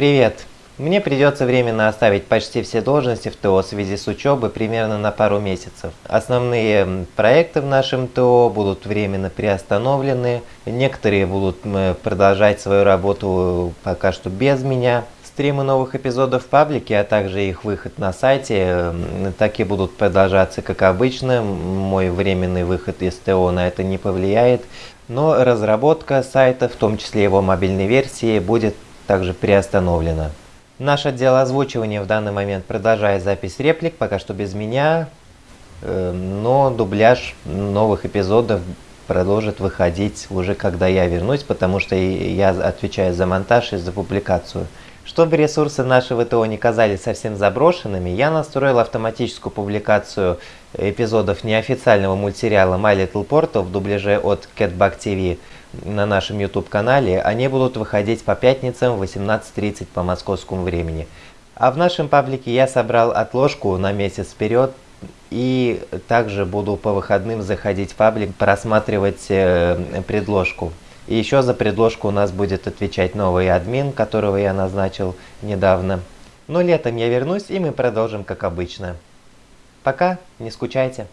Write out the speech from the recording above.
Привет! Мне придется временно оставить почти все должности в ТО в связи с учебой примерно на пару месяцев. Основные проекты в нашем ТО будут временно приостановлены, некоторые будут продолжать свою работу пока что без меня. Стримы новых эпизодов в паблике, а также их выход на сайте, так и будут продолжаться как обычно. Мой временный выход из ТО на это не повлияет, но разработка сайта, в том числе его мобильной версии, будет также приостановлена. Наш отдел озвучивания в данный момент продолжает запись реплик, пока что без меня, э, но дубляж новых эпизодов продолжит выходить уже когда я вернусь, потому что я отвечаю за монтаж и за публикацию. Чтобы ресурсы нашего ТО не казались совсем заброшенными, я настроил автоматическую публикацию эпизодов неофициального мультсериала My Little Portal в дубляже от Catbug TV на нашем YouTube-канале. Они будут выходить по пятницам в 18.30 по московскому времени. А в нашем паблике я собрал отложку на месяц вперед и также буду по выходным заходить в паблик, просматривать э, предложку. И еще за предложку у нас будет отвечать новый админ, которого я назначил недавно. Но летом я вернусь и мы продолжим как обычно. Пока, не скучайте.